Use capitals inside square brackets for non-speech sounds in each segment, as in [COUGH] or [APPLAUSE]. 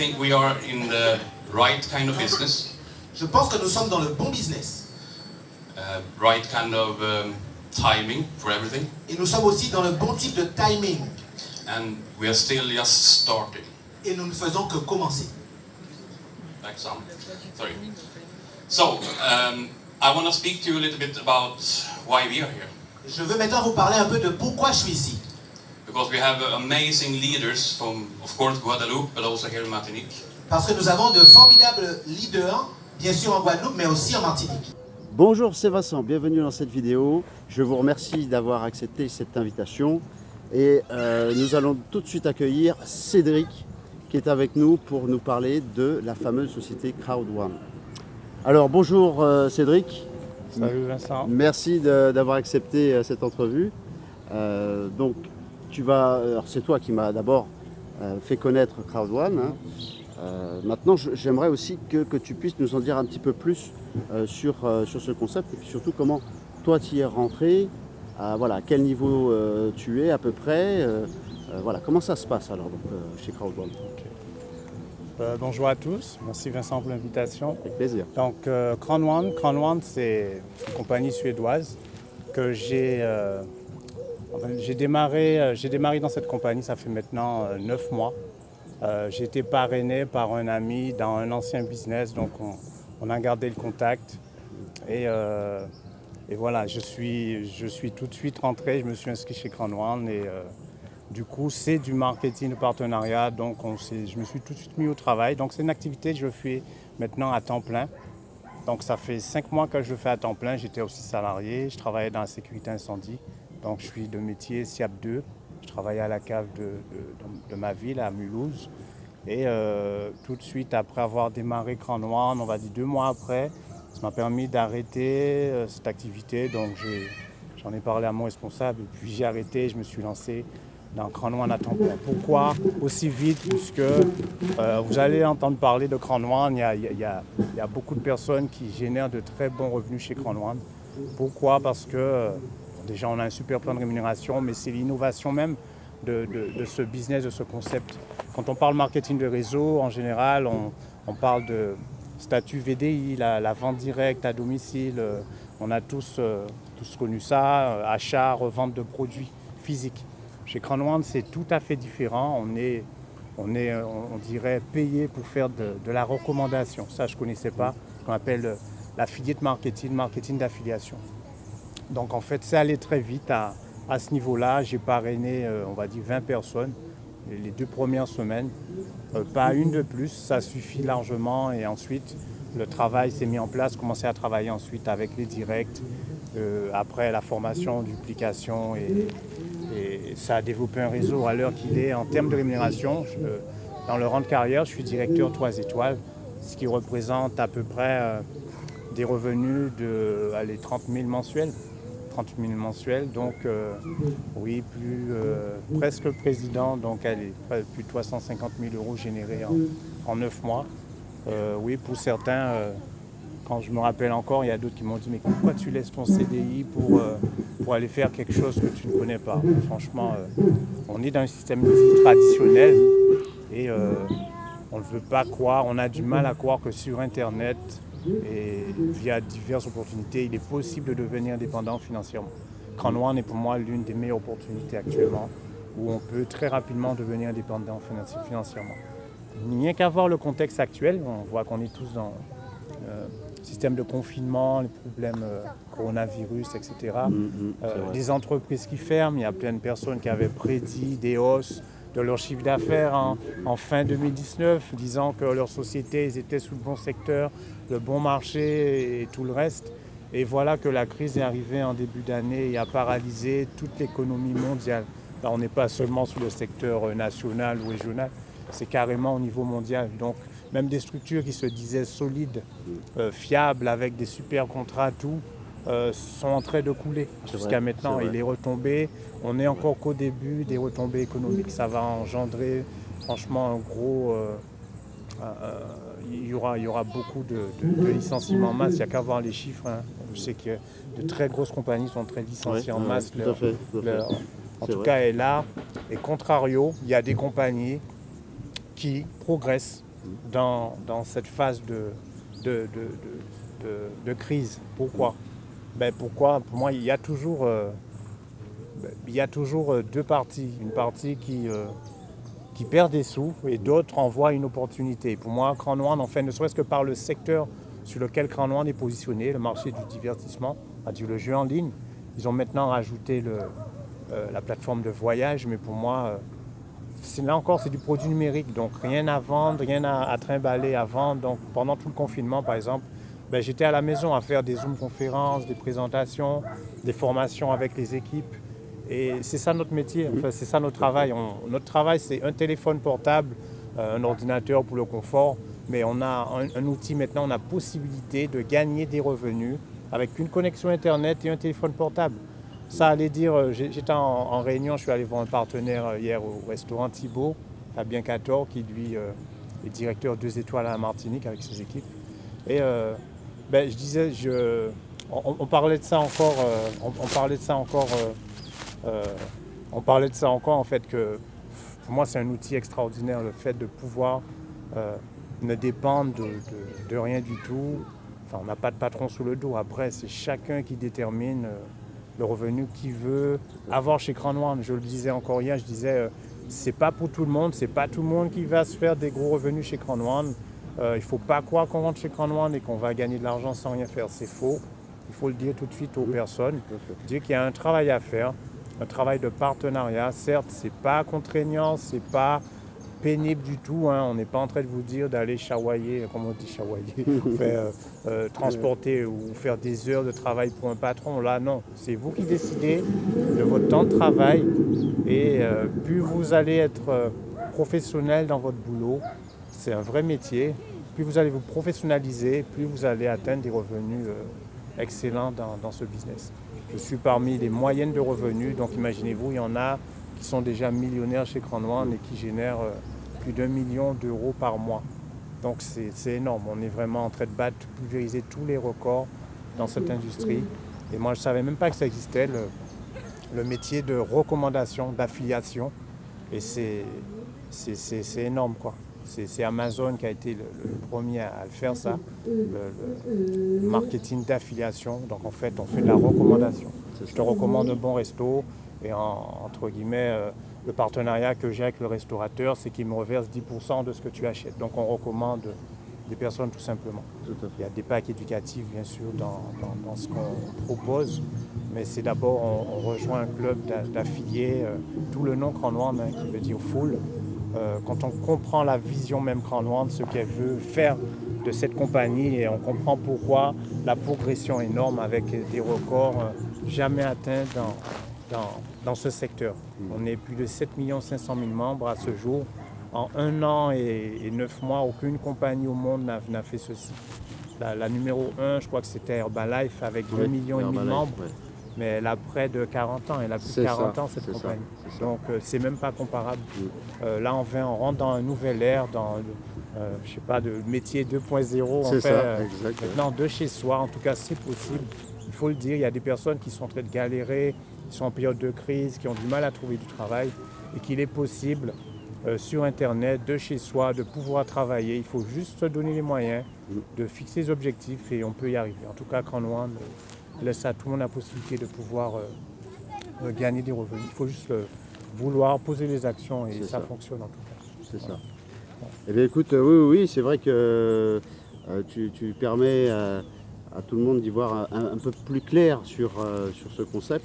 Think we are in the right kind of business, Je pense que nous sommes dans le bon business. uh, right kind of um, timing for everything, Et nous sommes aussi dans le bon type de timing. and we are still just starting. Et nous ne faisons que commencer. Like some. Sorry. So um, I want to speak to you a little bit about why we are here, Je veux maintenant vous parler un peu de pourquoi je suis ici. Because we have amazing leaders from, of course, Guadeloupe, but also here in Martinique. Parce que nous avons de formidables leaders, bien sûr en Guadeloupe, mais aussi en Martinique. Bonjour, c'est Vincent, bienvenue dans cette vidéo. Je vous remercie d'avoir accepté cette invitation. Et euh, nous allons tout de suite accueillir Cédric qui est avec nous pour nous parler de la fameuse société Crowd1. Alors bonjour euh, Cédric, Salut Vincent. merci d'avoir accepté euh, cette entrevue. Euh, donc tu vas, alors c'est toi qui m'as d'abord euh, fait connaître Crowd1. hein. Euh, maintenant j'aimerais aussi que, que tu puisses nous en dire un petit peu plus euh, sur, euh, sur ce concept et puis surtout comment toi tu y es rentré, à, voilà, à quel niveau tu es à peu près, voilà, comment ça se passe alors donc, chez Crowd1 Euh, bonjour à tous. Merci Vincent pour l'invitation. Avec plaisir. Donc, euh, Crown One, Crown One, c'est une compagnie suédoise que j'ai j'ai démarré, euh, démarré dans cette compagnie, ça fait maintenant euh, neuf mois. Euh, j'ai été parrainé par un ami dans un ancien business, donc on, a gardé le contact. Et, voilà, je suis, je suis tout de suite rentré, je me suis inscrit chez One et du coup, c'est du marketing de partenariat, donc je me suis tout de suite mis au travail. Donc c'est une activité que je fais maintenant à temps plein. Donc ça fait cinq mois que je le fais à temps plein. J'étais aussi salarié, je travaillais dans la sécurité incendie. Donc je suis de métier SIAP 2. Je travaillais à la cave de, de- ma ville, à Mulhouse. Et euh, tout de suite, après avoir démarré Cran on va dire deux mois après, ça m'a permis d'arrêter euh, cette activité. Donc j'en ai parlé à mon responsable et puis j'ai arrêté, je me suis lancé dans Cran à temps plein. Pourquoi? Aussi vite Puisque euh, vous allez entendre parler de Cran Noir, il y, a, il y a- beaucoup de personnes qui génèrent de très bons revenus chez Cran. Pourquoi? Parce que déjà on a un super plan de rémunération, mais c'est l'innovation même de, ce business, de ce concept. Quand on parle marketing de réseau, en général, on, parle de statut VDI, la, vente directe à domicile. euh, on a tous, euh, connu ça, euh, achat, revente de produits physiques. Chez Crown c'est tout à fait différent. On est, on est, on dirait, payé pour faire de, la recommandation. Ça, je ne connaissais pas, qu'on appelle l'affiliate marketing, marketing d'affiliation. Donc, en fait, c'est allé très vite à, ce niveau-là. J'ai parrainé, euh, on va dire, 20 personnes les- deux premières semaines. Euh, pas une de plus, ça suffit largement. Et ensuite, le travail s'est mis en place, commencé à travailler ensuite avec les directs, euh, après la formation, duplication et, ça a développé un réseau à l'heure qu'il est en termes de rémunération. dans le rang de carrière, je suis directeur 3 étoiles, ce qui représente à peu près des revenus de allez, 30 000 mensuels. 30 000 mensuels, donc euh, oui, plus euh, presque président, donc allez, plus de 350 000 euros générés en, en 9 mois. Euh, oui, pour certains, quand je me rappelle encore, il y a d'autres qui m'ont dit Mais pourquoi tu laisses ton CDI pour, pour aller faire quelque chose que tu ne connais pas? Franchement, on est dans un système traditionnel et on ne veut pas croire, on a du mal à croire que sur Internet et via diverses opportunités, il est possible de devenir indépendant financièrement. One est pour moi l'une des meilleures opportunités actuellement où on peut très rapidement devenir indépendant financi- financièrement. Rien qu'à voir le contexte actuel, on voit qu'on est tous dans euh, le système de confinement, les problèmes euh, coronavirus, etc. Mm, Euh, des entreprises qui ferment, il y a plein de personnes qui avaient prédit des hausses de leur chiffre d'affaires en, fin 2019, disant que leur société, ils étaient sous le bon secteur, le bon marché et tout le reste. Et voilà que la crise est arrivée en début d'année et a paralysé toute l'économie mondiale. On n'est pas seulement sur le secteur national ou régional, c'est carrément au niveau mondial. Donc, même des structures qui se disaient solides, euh, fiables, avec des super contrats, tout, euh, sont en train de couler jusqu'à maintenant. c'est Et les retombées, on n'est encore qu'au début des retombées économiques. Ça va engendrer franchement un gros. euh, euh, il, y aura, il y aura beaucoup de, de- de licenciements en masse. Il n'y a qu'à voir les chiffres. hein. Je sais que de très grosses compagnies sont en train de licencier Ouais, en ouais, masse. tout leur- à fait. tout à fait. leur- en tout vrai. cas, est là. Et contrario, il y a des compagnies qui progressent dans, dans cette phase de- de- de crise. Pourquoi? Ben Pourquoi? Pour moi, il y a toujours, euh, il y a toujours euh, deux parties. Une partie qui, euh, qui perd des sous et d'autres en voient une opportunité. Pour moi, Grand Noir, en fait, ne serait-ce que par le secteur sur lequel Grand Noir est positionné, le marché du divertissement, c'est-à-dire le jeu en ligne. Ils ont maintenant rajouté le, la plateforme de voyage, mais pour moi, là encore, c'est du produit numérique, donc rien à vendre, rien à, à trimballer à vendre. Donc pendant tout le confinement, par exemple, ben, j'étais à la maison à faire des Zoom conférences, des présentations, des formations avec les équipes. Et c'est ça notre métier, enfin, c'est ça notre travail. Notre travail, c'est un téléphone portable, euh, un ordinateur pour le confort, mais on a un, outil maintenant, on a possibilité de gagner des revenus avec une connexion Internet et un téléphone portable. Ça allait dire, euh, j'étais en, réunion, je suis allé voir un partenaire euh, hier au restaurant Thibault, Fabien Cator, qui lui est directeur deux étoiles à Martinique avec ses équipes. Et ben, je disais, on, parlait de ça encore, euh, on, parlait de ça encore, euh, euh, on parlait de ça encore en fait que pour moi c'est un outil extraordinaire le fait de pouvoir ne dépendre de, rien du tout. Enfin, on n'a pas de patron sous le dos. Après, c'est chacun qui détermine le revenu qu'il veut avoir chez Grand Noir. Je le disais encore hier, je disais, c'est pas pour tout le monde, c'est pas tout le monde qui va se faire des gros revenus chez Grand Noir. Euh, il faut pas croire qu'on rentre chez Noir et qu'on va gagner de l'argent sans rien faire. C'est faux. Il faut le dire tout de suite aux personnes. Dire qu'il y a un travail à faire, un travail de partenariat. Certes, c'est pas contraignant, c'est pas pénible du tout. hein. On n'est pas en train de vous dire d'aller chawailler, comme on dit chawailler, [LAUGHS] faire, euh, euh, transporter ou faire des heures de travail pour un patron. Là, non. C'est vous qui décidez de votre temps de travail. Et euh, plus vous allez être professionnel dans votre boulot, c'est un vrai métier. Plus vous allez vous professionnaliser, plus vous allez atteindre des revenus euh, excellents dans, ce business. Je suis parmi les moyennes de revenus, donc imaginez-vous, il y en a qui sont déjà millionnaires chez Grand et qui génèrent euh, plus d'un million d'euros par mois. Donc c'est énorme, on est vraiment en train de battre, pulvériser tous les records dans cette industrie. Et moi je ne savais même pas que ça existait, le, le métier de recommandation, d'affiliation. Et c'est énorme quoi. C'est Amazon qui a été le, le premier à, le faire ça, le, marketing d'affiliation. Donc en fait on fait de la recommandation. Je te recommande un bon resto et en- entre guillemets euh, le partenariat que j'ai avec le restaurateur c'est qu'il me reverse 10% de ce que tu achètes. Donc on recommande des personnes tout simplement. Tout. Il y a des packs éducatifs, bien sûr, dans, dans- dans ce qu'on propose, mais c'est d'abord, on, on rejoint un club d'a- d'affiliés, euh, tout le nom Grand Noir, hein, qui veut dire full. Euh, quand on comprend la vision même Grand de ce qu'elle veut faire de cette compagnie, et on comprend pourquoi la progression énorme avec des records euh, jamais atteints dans, dans, dans ce secteur. On est plus de 7 500 000 membres à ce jour. En un an et, et neuf mois, aucune compagnie au monde n'a fait ceci. La, la numéro 1, je crois que c'était Herbalife avec 2 Ouais, millions et demi de membres, ouais. Mais elle a près de 40 ans. Elle a plus de 40 ça, ans, cette compagnie. ça. Donc, euh, c'est même pas comparable. Euh, là, on, vient, on rentre dans un nouvel ère, dans, le- euh, je sais pas, de métier 2.0. On C'est fait, ça, euh. Maintenant, de chez soi, en tout cas, c'est possible. Il faut le dire, il y a des personnes qui sont en train de galérer, qui sont en période de crise, qui ont du mal à trouver du travail, et qu'il est possible, sur Internet, de chez soi, de pouvoir travailler. Il faut juste se donner les moyens de fixer des objectifs et on peut y arriver. En tout cas, Grand Noir laisse à tout le monde la possibilité de pouvoir euh, euh, gagner des revenus. Il faut juste le vouloir, poser les actions et ça, ça. fonctionne en tout cas. C'est ça. Eh bien écoute, euh, oui, oui, oui, c'est vrai que euh, tu, tu permets à tout le monde d'y voir un, un peu plus clair sur, sur ce concept.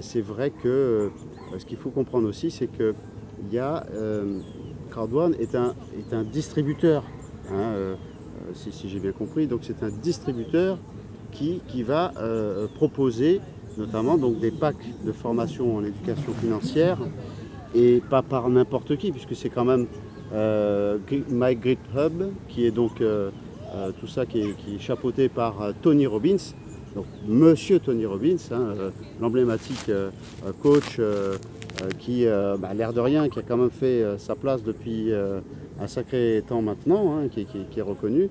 C'est vrai que ce qu'il faut comprendre aussi, c'est que il y a, Crowdone est un, est un distributeur, hein, si, si j'ai bien compris. Donc c'est un distributeur qui, va euh, proposer notamment donc, des packs de formation en éducation financière et pas par n'importe qui, puisque c'est quand même euh, My Hub, qui est donc euh, euh, tout ça qui est, chapeauté par Tony Robbins, donc Monsieur Tony Robbins, hein, l'emblématique coach qui, bah, l'air de rien, qui a quand même fait sa place depuis un sacré temps maintenant, hein, qui, qui- est reconnu.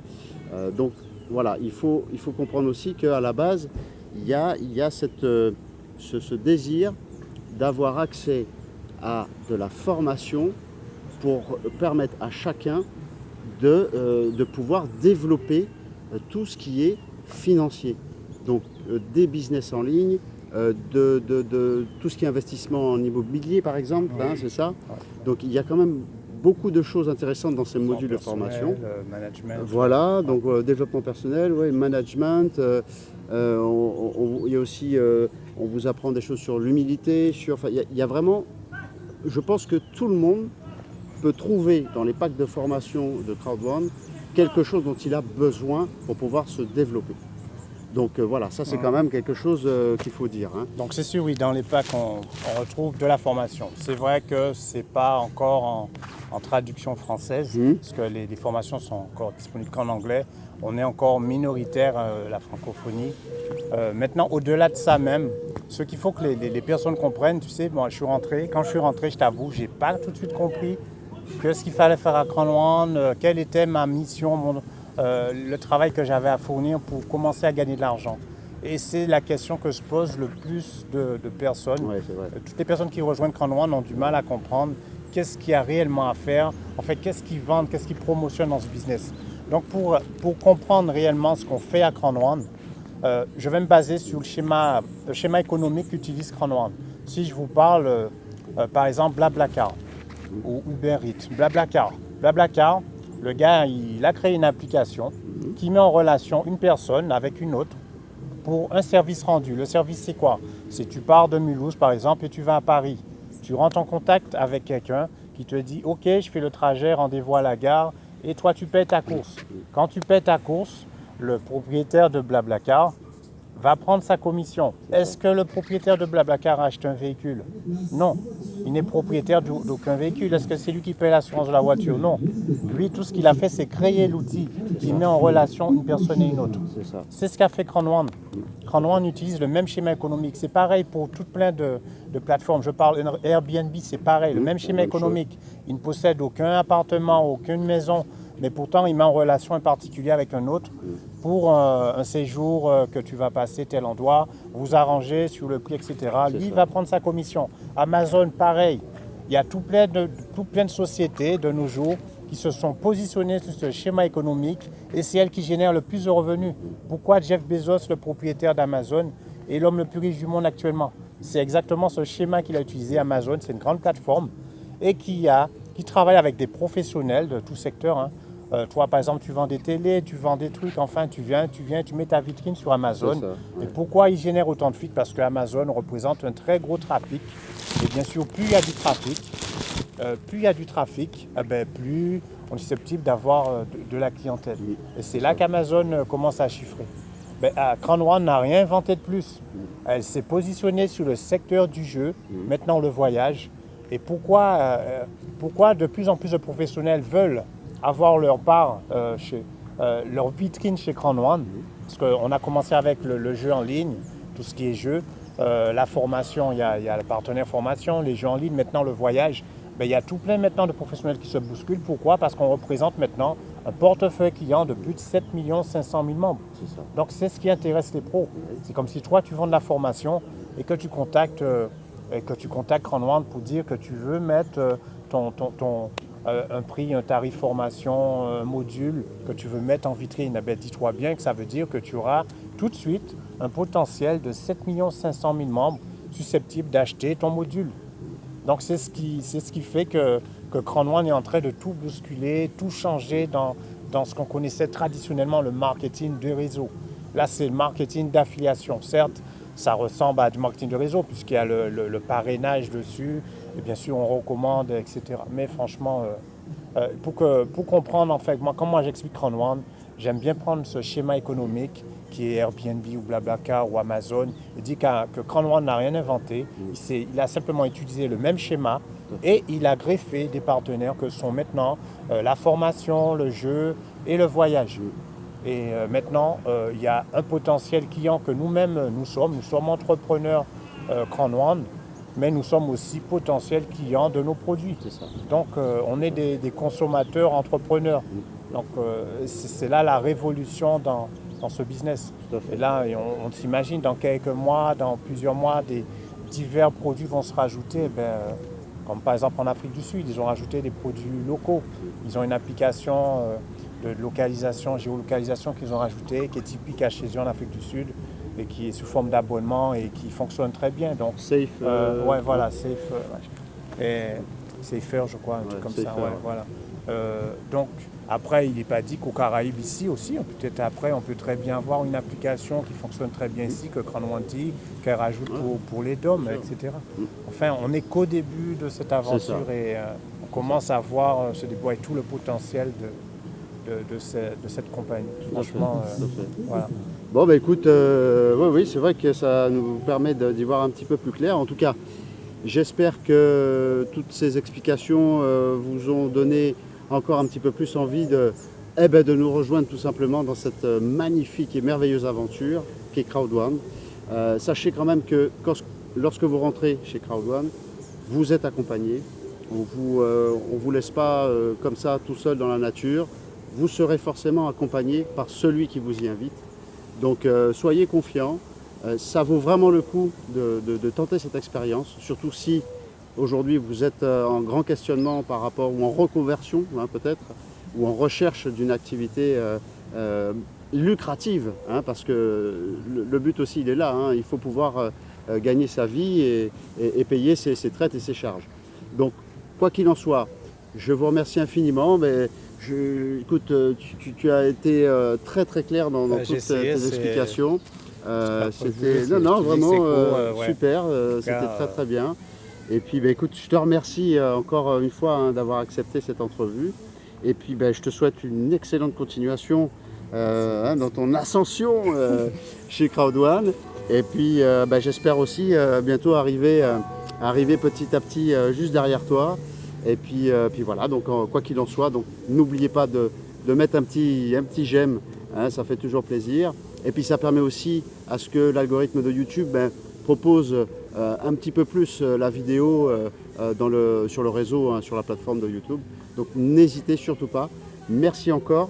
Donc voilà, il faut, il faut comprendre aussi qu'à la base, il y a, il y a cette, euh, ce, ce désir d'avoir accès à de la formation pour permettre à chacun de, euh, de pouvoir développer euh, tout ce qui est financier. Donc euh, des business en ligne, euh, de, de- de tout ce qui est investissement en immobilier par exemple, Oui. hein, c'est ça. Donc il y a quand même beaucoup de choses intéressantes dans ces modules de formation. Euh, management. Voilà, donc euh, développement personnel, ouais, management. euh, on- on- il y a aussi, on vous apprend des choses sur l'humilité, sur. enfin, il y a- il y, a vraiment, je pense que tout le monde peut trouver dans les packs de formation de CrowdOne quelque chose dont il a besoin pour pouvoir se développer. Donc euh, voilà, ça c'est quand même quelque chose euh, qu'il faut dire. hein. Donc c'est sûr, oui, dans les packs, on, on retrouve de la formation. C'est vrai que c'est pas encore en, en traduction française, Mhm. parce que les, les formations sont encore disponibles qu'en anglais. On est encore minoritaire, euh, la francophonie. Euh, maintenant, au-delà de ça même, ce qu'il faut que les, les- les personnes comprennent, tu sais, moi je suis rentré, quand je suis rentré, je t'avoue, j'ai pas tout de suite compris que ce qu'il fallait faire à Cranloan, euh, quelle était ma mission, mon- le travail que j'avais à fournir pour commencer à gagner de l'argent. Et c'est la question que se posent le plus de, de personnes. Ouais, Toutes les personnes qui rejoignent Cranloan ont du mal à comprendre qu'est-ce qu'il y a réellement à faire, en fait, qu'est-ce qu'ils vendent, qu'est-ce qu'ils promotionnent dans ce business. Donc, pour, pour comprendre réellement ce qu'on fait à Cranloan, euh, je vais me baser sur le schéma, le schéma économique qu'utilise Cranloan. Si je vous parle, euh, euh, par exemple, Blablacar ou Uber Eats, Blablacar. Blablacar, le gars, il a créé une application qui met en relation une personne avec une autre pour un service rendu. Le service, c'est quoi? C'est tu pars de Mulhouse, par exemple, et tu vas à Paris. Tu rentres en contact avec quelqu'un qui te dit Ok, je fais le trajet, rendez-vous à la gare, et toi, tu paies ta course. Quand tu paies ta course, le propriétaire de Blablacar va prendre sa commission. Est-ce que le propriétaire de Blablacar a acheté un véhicule? Non. Il n'est propriétaire d'au- d'aucun véhicule. Est-ce que c'est lui qui paie l'assurance de la voiture? Non. Lui, tout ce qu'il a fait, c'est créer l'outil qui met en relation une personne et une autre. C'est ce qu'a fait Cranone. Cranone utilise le même schéma économique. C'est pareil pour tout plein de, de plateformes. Je parle Airbnb, c'est pareil, le même schéma économique. Il ne possède aucun appartement, aucune maison, mais pourtant il met en relation un particulier avec un autre pour euh, un séjour euh, que tu vas passer tel endroit, vous arranger sur le prix, etc. Lui, il va prendre sa commission. Amazon, pareil. Il y a tout plein, de, tout plein de sociétés de nos jours qui se sont positionnées sur ce schéma économique et c'est elles qui génèrent le plus de revenus. Pourquoi Jeff Bezos, le propriétaire d'Amazon, est l'homme le plus riche du monde actuellement? C'est exactement ce schéma qu'il a utilisé, Amazon. C'est une grande plateforme et qui, a, qui travaille avec des professionnels de tout secteur. hein. Euh, toi, par exemple, tu vends des télés, tu vends des trucs, enfin, tu viens, tu viens, tu mets ta vitrine sur Amazon. Et pourquoi il génère autant de fuites? Parce que Amazon représente un très gros trafic. Et bien sûr, plus il y a du trafic, euh, plus il y a du trafic, eh ben, plus on est susceptible d'avoir euh, de, de la clientèle. Oui. Et c'est là qu'Amazon commence à chiffrer. Ben, Crown One n'a rien inventé de plus. Elle s'est positionnée sur le secteur du jeu, maintenant le voyage. Et pourquoi, pourquoi de plus en plus de professionnels veulent avoir leur part euh, chez euh, leur vitrine chez Crown One Parce qu'on a commencé avec le, le jeu en ligne, tout ce qui est jeu, euh, la formation, il y, a, il y a le partenaire formation, les jeux en ligne, maintenant le voyage. Ben, il y a tout plein maintenant de professionnels qui se bousculent. Pourquoi? Parce qu'on représente maintenant un portefeuille client de plus de 7 500 000 membres. Ça. Donc c'est ce qui intéresse les pros. C'est comme si toi tu vends de la formation et que tu contactes, et que tu contactes Cranwand pour dire que tu veux mettre ton, ton- ton, un prix, un tarif formation, un module que tu veux mettre en vitrine. Eh dis-toi bien que ça veut dire que tu auras tout de suite un potentiel de 7 500 000 membres susceptibles d'acheter ton module. Donc c'est ce qui, fait que, que est en train de tout bousculer, tout changer dans, ce qu'on connaissait traditionnellement le marketing de réseau. Là, c'est le marketing d'affiliation. Certes, ça ressemble à du marketing de réseau puisqu'il y a le parrainage dessus, et bien sûr on recommande, etc. Mais franchement, euh, euh, pour, que, pour comprendre en fait, moi, j'explique Cranone, j'aime bien prendre ce schéma économique qui est Airbnb ou Blablacar ou Amazon, et dit que Cranone n'a rien inventé, il, il a simplement utilisé le même schéma et il a greffé des partenaires que sont maintenant euh, la formation, le jeu et le voyage. Et euh, maintenant, euh, il y a un potentiel client que nous-mêmes, nous sommes. Nous sommes entrepreneurs One, mais nous sommes aussi potentiels clients de nos produits. Ça. Donc, euh, on est des, des consommateurs entrepreneurs. Donc, euh, c'est là la révolution dans, dans ce business. Et là, on s'imagine dans quelques mois, dans plusieurs mois, des divers produits vont se rajouter. Eh Ben, Comme par exemple en Afrique du Sud, ils ont rajouté des produits locaux. Ils ont une application euh, de localisation, géolocalisation qu'ils ont rajoutée, qui est typique à chez eux en Afrique du Sud et qui est sous forme d'abonnement et qui fonctionne très bien. Donc, Safe. euh, euh, ouais, voilà, safe, euh, et Safer, je crois, un truc comme ça. Ouais, voilà. Euh, donc, après, il n'est pas dit qu'aux Caraïbes ici aussi, peut-être après, on peut très bien avoir une application qui fonctionne très bien ici, que Cranwanti, qu'elle rajoute pour, pour les DOM, etc. Mm. Enfin, on n'est qu'au début de cette aventure et euh, on commence à voir euh, se déployer tout le potentiel de, de, de ce- de cette compagnie. Franchement, euh, voilà. Bon, bah écoute, euh, oui, c'est vrai que ça nous permet d'y voir un petit peu plus clair. En tout cas, j'espère que toutes ces explications euh, vous ont donné encore un petit peu plus envie de, eh ben, nous rejoindre tout simplement dans cette euh, magnifique et merveilleuse aventure qu'est Crowd One. Euh, sachez quand même que lorsque vous rentrez chez Crowd One, vous êtes accompagné. On ne vous, on vous laisse pas comme ça tout seul dans la nature. Vous serez forcément accompagné par celui qui vous y invite. Donc euh, soyez confiants, Euh, ça vaut vraiment le coup de, tenter cette expérience, surtout si aujourd'hui vous êtes euh, en grand questionnement par rapport, ou en reconversion hein, peut-être, ou en recherche d'une activité lucrative, hein, parce que le, but aussi il est là, hein, il faut pouvoir gagner sa vie et, payer ses, ses traites et ses charges. Donc quoi qu'il en soit, je vous remercie infiniment. Mais je, écoute, euh, tu, tu- tu as été euh, très très clair dans, dans j'ai toutes tes essayé, tes c'est- explications. Euh, c'était non non vraiment cool, euh, euh, ouais. super, euh, c'était très euh, très bien. Et puis bah, écoute, je te remercie euh, encore une fois hein, d'avoir accepté cette entrevue. Et puis bah, je te souhaite une excellente continuation euh, hein, dans ton ascension euh, [LAUGHS] chez Crowd1. Et puis euh, bah, j'espère aussi euh, bientôt arriver, euh, arriver petit à petit euh, juste derrière toi. Et puis, euh, puis voilà, donc quoi qu'il en soit, n'oubliez pas de, de mettre un petit, un petit j'aime, hein, ça fait toujours plaisir. Et puis ça permet aussi à ce que l'algorithme de YouTube ben, propose euh, un petit peu plus euh, la vidéo dans le, sur le réseau, hein, sur la plateforme de YouTube. Donc n'hésitez surtout pas. Merci encore.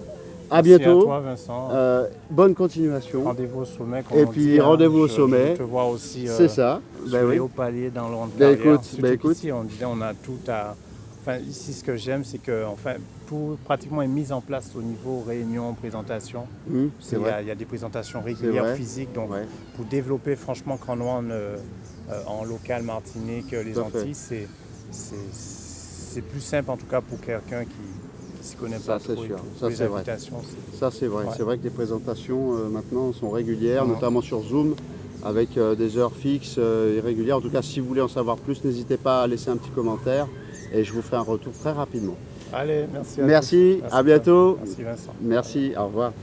À Merci bientôt. à toi, Vincent. Euh, bonne continuation. Rendez-vous au sommet. comme Et on puis, hein. rendez-vous au sommet. Je te vois aussi. euh, C'est ça. sur Ben oui. hauts paliers dans le rond de Ben carrière. écoute, ben écoute. qu'ici, on disait on a tout à. Enfin, ici, ce que j'aime, c'est que enfin, tout pratiquement est mis en place au niveau réunion, présentation. C'est- c'est Il y, a, y des présentations régulières physiques. Donc, Ouais. pour développer franchement Cranouan euh, euh, en local Martinique, euh, les Tout. Antilles, c'est- plus simple en tout cas pour quelqu'un qui ne s'y connaît Ça, pas trop. sûr. Ça, les c'est vrai. Ça c'est vrai, Ouais. c'est vrai que les présentations euh, maintenant sont régulières, Ouais. notamment sur Zoom, avec des heures fixes et régulières. En tout cas, si vous voulez en savoir plus, n'hésitez pas à laisser un petit commentaire et je vous ferai un retour très rapidement. Allez, merci à Merci, tous. à bientôt. Merci Vincent. Merci, au revoir.